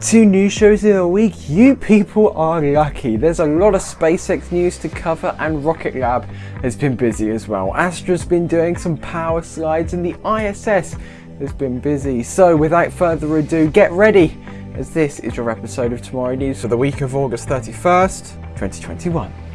Two news shows in a week, you people are lucky. There's a lot of SpaceX news to cover and Rocket Lab has been busy as well. Astra's been doing some power slides and the ISS has been busy. So without further ado, get ready as this is your episode of TMRO News for the week of August 31st, 2021.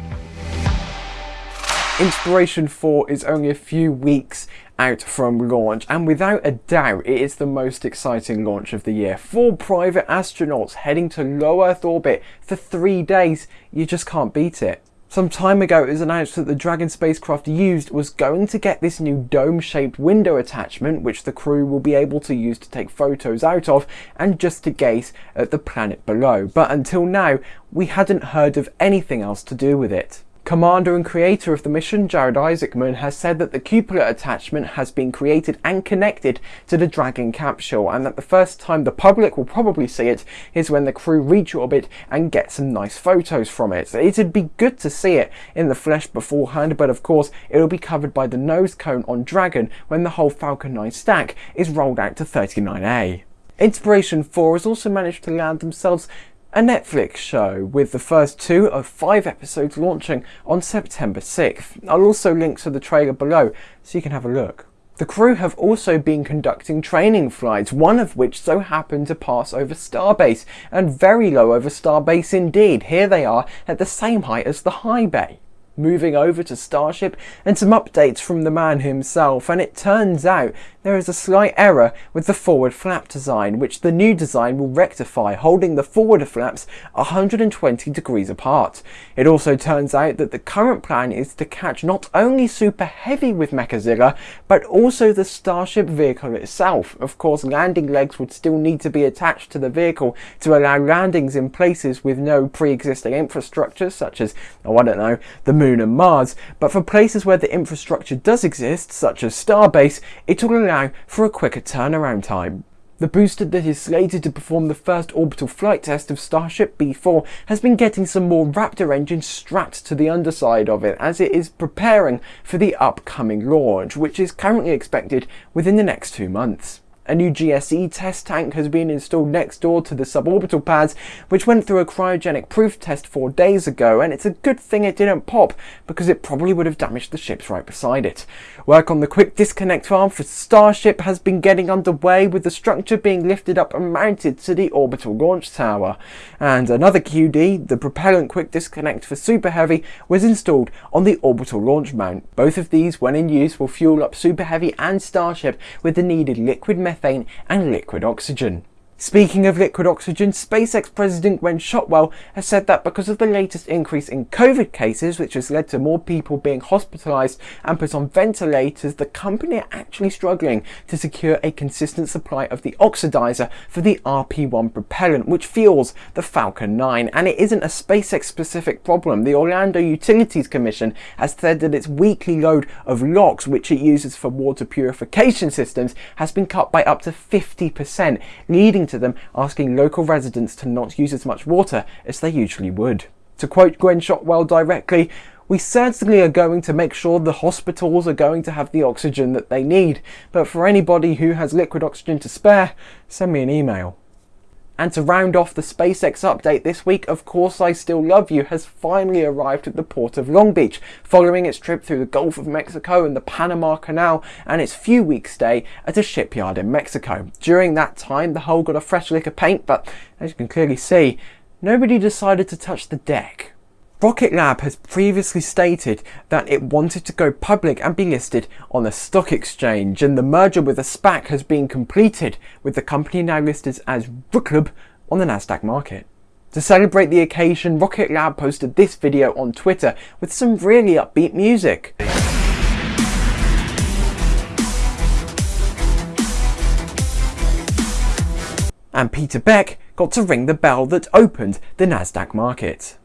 Inspiration 4 is only a few weeks out from launch and without a doubt it is the most exciting launch of the year. Four private astronauts heading to low Earth orbit for three days, you just can't beat it. Some time ago it was announced that the Dragon spacecraft used was going to get this new dome-shaped window attachment which the crew will be able to use to take photos out of and just to gaze at the planet below. But until now we hadn't heard of anything else to do with it. Commander and creator of the mission, Jared Isaacman, has said that the cupola attachment has been created and connected to the Dragon capsule and that the first time the public will probably see it is when the crew reach orbit and get some nice photos from it. It'd be good to see it in the flesh beforehand, but of course it'll be covered by the nose cone on Dragon when the whole Falcon 9 stack is rolled out to 39A. Inspiration 4 has also managed to land themselves a Netflix show with the first two of five episodes launching on September 6th. I'll also link to the trailer below so you can have a look. The crew have also been conducting training flights, one of which so happened to pass over Starbase, and very low over Starbase indeed. Here they are at the same height as the high bay moving over to Starship and some updates from the man himself and it turns out there is a slight error with the forward flap design which the new design will rectify holding the forward flaps 120 degrees apart. It also turns out that the current plan is to catch not only Super Heavy with Mechazilla but also the Starship vehicle itself. Of course landing legs would still need to be attached to the vehicle to allow landings in places with no pre-existing infrastructure such as, oh I don't know, the Moon and Mars, but for places where the infrastructure does exist, such as Starbase, it will allow for a quicker turnaround time. The booster that is slated to perform the first orbital flight test of Starship B4 has been getting some more Raptor engines strapped to the underside of it as it is preparing for the upcoming launch, which is currently expected within the next two months. A new GSE test tank has been installed next door to the suborbital pads, which went through a cryogenic proof test four days ago, and it's a good thing it didn't pop, because it probably would have damaged the ships right beside it. Work on the quick disconnect arm for Starship has been getting underway, with the structure being lifted up and mounted to the orbital launch tower. And another QD, the propellant quick disconnect for Super Heavy, was installed on the orbital launch mount. Both of these, when in use, will fuel up Super Heavy and Starship with the needed liquid methane and liquid oxygen. Speaking of liquid oxygen, SpaceX President Gwynne Shotwell has said that because of the latest increase in COVID cases, which has led to more people being hospitalized and put on ventilators, the company are actually struggling to secure a consistent supply of the oxidizer for the RP-1 propellant, which fuels the Falcon 9. And it isn't a SpaceX specific problem. The Orlando Utilities Commission has said that its weekly load of LOX, which it uses for water purification systems, has been cut by up to 50%, leading to to them asking local residents to not use as much water as they usually would. To quote Gwynne Shotwell directly, we certainly are going to make sure the hospitals are going to have the oxygen that they need, but for anybody who has liquid oxygen to spare, send me an email. And to round off the SpaceX update this week, Of Course I Still Love You has finally arrived at the port of Long Beach, following its trip through the Gulf of Mexico and the Panama Canal and its few week stay at a shipyard in Mexico. During that time, the hull got a fresh lick of paint, but as you can clearly see, nobody decided to touch the deck. Rocket Lab has previously stated that it wanted to go public and be listed on a stock exchange and the merger with a SPAC has been completed with the company now listed as Rooklab on the Nasdaq market. To celebrate the occasion, Rocket Lab posted this video on Twitter with some really upbeat music. And Peter Beck got to ring the bell that opened the Nasdaq market.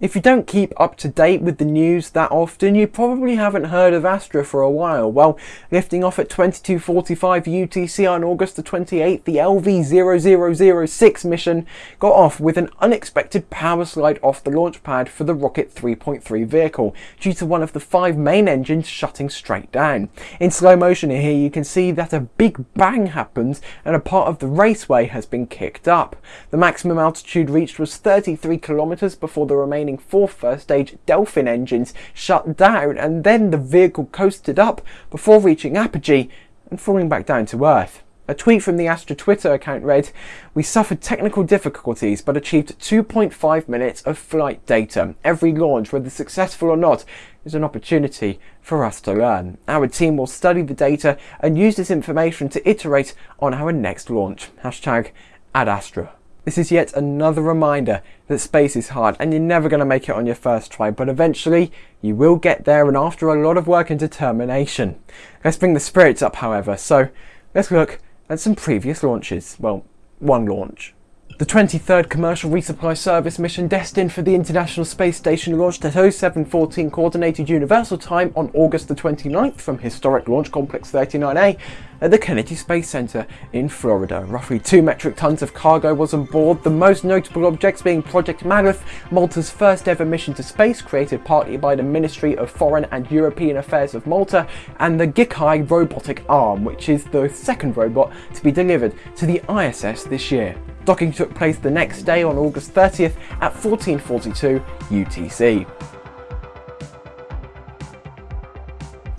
If you don't keep up to date with the news that often, you probably haven't heard of Astra for a while. Well, lifting off at 22.45 UTC on August the 28th, the LV0006 mission got off with an unexpected power slide off the launch pad for the Rocket 3.3 vehicle, due to one of the five main engines shutting straight down. In slow motion here, you can see that a big bang happens and a part of the raceway has been kicked up. The maximum altitude reached was 33 kilometers before the remaining four first stage Delphin engines shut down and then the vehicle coasted up before reaching apogee and falling back down to Earth. A tweet from the Astra Twitter account read, We suffered technical difficulties but achieved 2.5 minutes of flight data. Every launch, whether successful or not, is an opportunity for us to learn. Our team will study the data and use this information to iterate on our next launch. Hashtag Ad Astra. This is yet another reminder that space is hard and you're never going to make it on your first try, but eventually you will get there and after a lot of work and determination. Let's bring the spirits up, however, so let's look at some previous launches. Well, one launch. The 23rd Commercial Resupply Service mission destined for the International Space Station launched at 0714 Coordinated Universal Time on August the 29th from historic Launch Complex 39A at the Kennedy Space Center in Florida. Roughly 2 metric tons of cargo was on board, the most notable objects being Project Maleth, Malta's first ever mission to space created partly by the Ministry of Foreign and European Affairs of Malta, and the GITAI robotic arm, which is the second robot to be delivered to the ISS this year. Docking took place the next day on August 30th at 1442 UTC.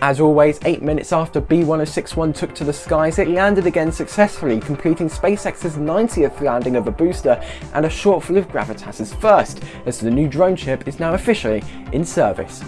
As always, 8 minutes after B-1061 took to the skies, it landed again successfully, completing SpaceX's 90th landing of a booster and a of Gravitas's first, as the new drone ship is now officially in service.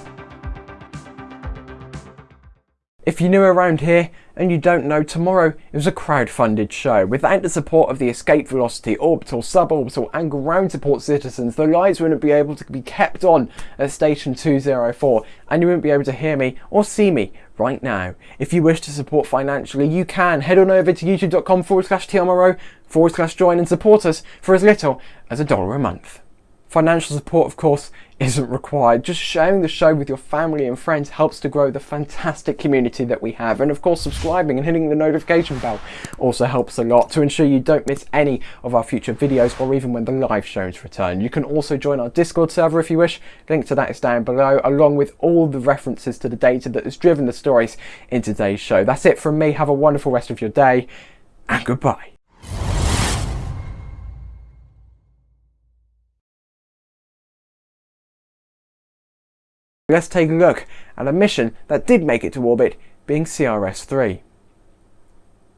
If you're new around here and you don't know, tomorrow is a crowd-funded show. Without the support of the Escape Velocity, Orbital, Suborbital and Ground Support citizens, the lights wouldn't be able to be kept on at Station 204 and you wouldn't be able to hear me or see me right now. If you wish to support financially, you can head on over to youtube.com forward slash TMRO forward slash join and support us for as little as a dollar a month. Financial support, of course, isn't required. Just sharing the show with your family and friends helps to grow the fantastic community that we have. And of course, subscribing and hitting the notification bell also helps a lot to ensure you don't miss any of our future videos or even when the live shows return. You can also join our Discord server if you wish. Link to that is down below, along with all the references to the data that has driven the stories in today's show. That's it from me. Have a wonderful rest of your day and goodbye. Let's take a look at a mission that did make it to orbit, being CRS-3.